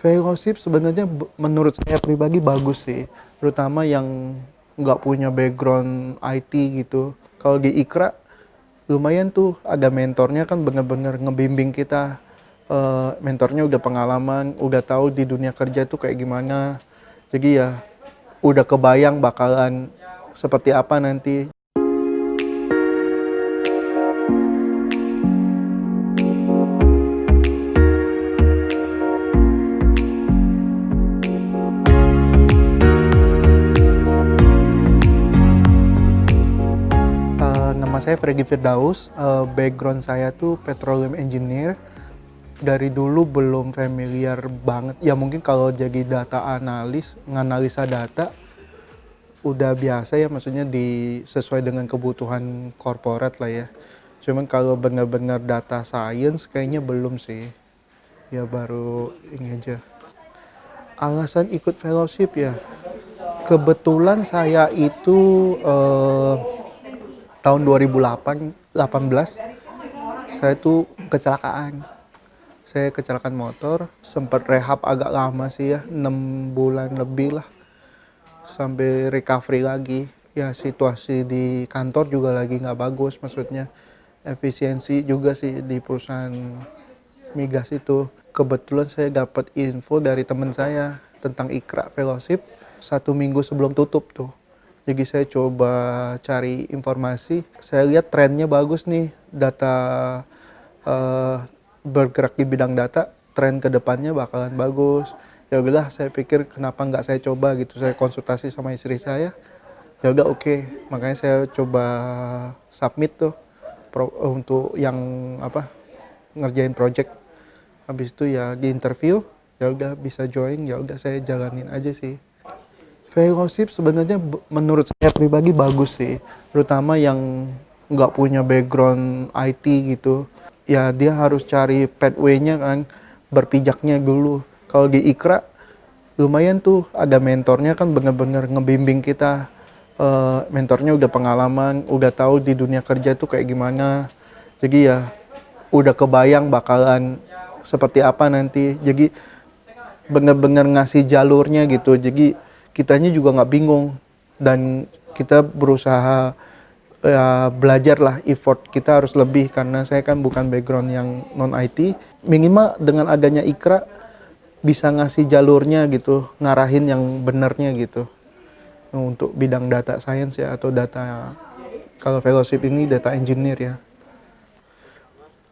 Fellowship sebenarnya menurut saya pribadi bagus sih, terutama yang nggak punya background IT gitu. Kalau di Ikra lumayan tuh ada mentornya kan bener-bener ngebimbing kita. Uh, mentornya udah pengalaman, udah tahu di dunia kerja tuh kayak gimana. Jadi ya udah kebayang bakalan seperti apa nanti. Saya Freddy Firdaus, uh, background saya tuh petroleum engineer. Dari dulu belum familiar banget, ya mungkin kalau jadi data analis, nganalisa data, udah biasa ya maksudnya di sesuai dengan kebutuhan korporat lah ya. Cuman kalau benar-benar data science kayaknya belum sih. Ya baru ini aja. Alasan ikut fellowship ya. Kebetulan saya itu uh, tahun 2008 18 saya tuh kecelakaan. Saya kecelakaan motor sempat rehab agak lama sih ya 6 bulan lebih lah. Sampai recovery lagi. Ya situasi di kantor juga lagi nggak bagus maksudnya efisiensi juga sih di perusahaan migas itu. Kebetulan saya dapat info dari teman saya tentang Ikra Fellowship satu minggu sebelum tutup tuh jadi saya coba cari informasi, saya lihat trennya bagus nih, data uh, bergerak di bidang data, tren ke depannya bakalan bagus. Ya udahlah, saya pikir kenapa nggak saya coba gitu, saya konsultasi sama istri saya. Ya udah oke, okay. makanya saya coba submit tuh pro, untuk yang apa ngerjain project. Habis itu ya di interview, ya udah bisa join, ya udah saya jalanin aja sih fellowship sebenarnya menurut saya pribadi bagus sih. Terutama yang nggak punya background IT gitu. Ya dia harus cari pathway-nya kan berpijaknya dulu. Kalau di Ikra lumayan tuh ada mentornya kan bener-bener ngebimbing kita. Uh, mentornya udah pengalaman udah tahu di dunia kerja tuh kayak gimana. Jadi ya udah kebayang bakalan seperti apa nanti. Jadi bener-bener ngasih jalurnya gitu. Jadi kitanya juga nggak bingung. Dan kita berusaha ya, belajar lah effort kita harus lebih karena saya kan bukan background yang non IT minimal dengan adanya Ikra bisa ngasih jalurnya gitu ngarahin yang benernya gitu. Untuk bidang data science ya atau data kalau fellowship ini data engineer ya.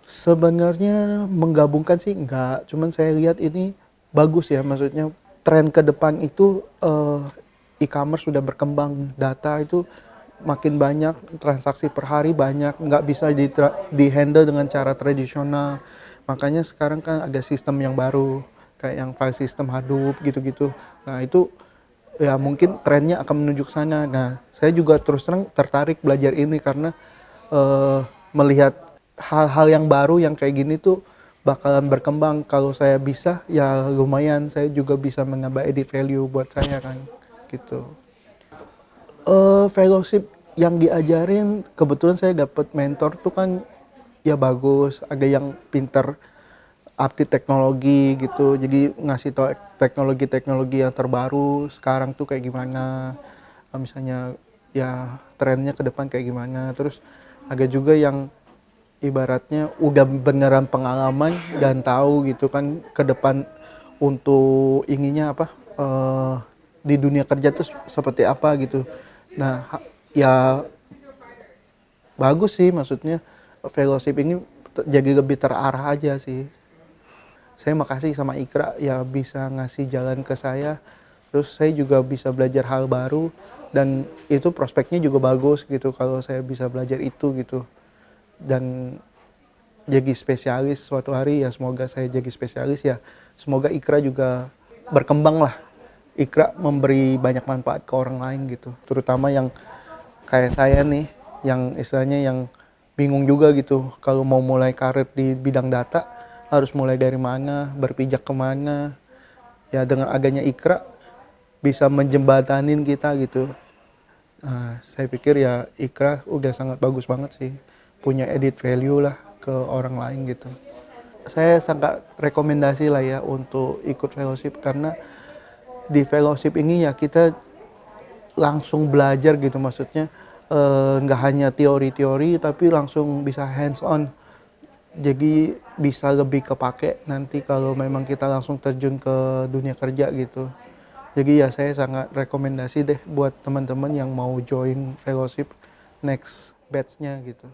Sebenarnya menggabungkan sih enggak cuman saya lihat ini bagus ya maksudnya tren ke depan itu uh, e-commerce sudah berkembang, data itu makin banyak, transaksi per hari banyak, nggak bisa di, di handle dengan cara tradisional. Makanya sekarang kan ada sistem yang baru, kayak yang file system Hadoop gitu-gitu. Nah itu ya mungkin trennya akan menuju ke sana. Nah saya juga terus terang tertarik belajar ini karena uh, melihat hal-hal yang baru yang kayak gini tuh bakalan berkembang. Kalau saya bisa ya lumayan. Saya juga bisa menambah edit value buat saya kan gitu. Uh, fellowship yang diajarin kebetulan saya dapat mentor tuh kan ya bagus. Ada yang pinter update teknologi gitu. Jadi ngasih tau teknologi-teknologi yang terbaru sekarang tuh kayak gimana. Misalnya ya trennya ke depan kayak gimana. Terus ada juga yang ibaratnya udah beneran pengalaman dan tahu gitu kan ke depan untuk inginnya apa uh, di dunia kerja tuh seperti apa gitu. Nah, ya bagus sih maksudnya fellowship ini jadi lebih terarah aja sih. Saya makasih sama Ikra ya bisa ngasih jalan ke saya. Terus saya juga bisa belajar hal baru dan itu prospeknya juga bagus gitu kalau saya bisa belajar itu gitu dan jadi spesialis suatu hari ya semoga saya jadi spesialis ya semoga Ikra juga berkembang lah. Ikra memberi banyak manfaat ke orang lain gitu terutama yang kayak saya nih yang istilahnya yang bingung juga gitu. Kalau mau mulai karir di bidang data harus mulai dari mana berpijak ke mana ya dengan adanya Ikra bisa menjembatanin kita gitu. Nah, saya pikir ya Ikra udah sangat bagus banget sih punya edit value lah ke orang lain gitu. Saya sangat rekomendasi lah ya untuk ikut fellowship karena di fellowship ini ya kita langsung belajar gitu maksudnya eh, nggak hanya teori-teori tapi langsung bisa hands on. Jadi bisa lebih kepake nanti kalau memang kita langsung terjun ke dunia kerja gitu. Jadi ya saya sangat rekomendasi deh buat teman-teman yang mau join fellowship next batch-nya gitu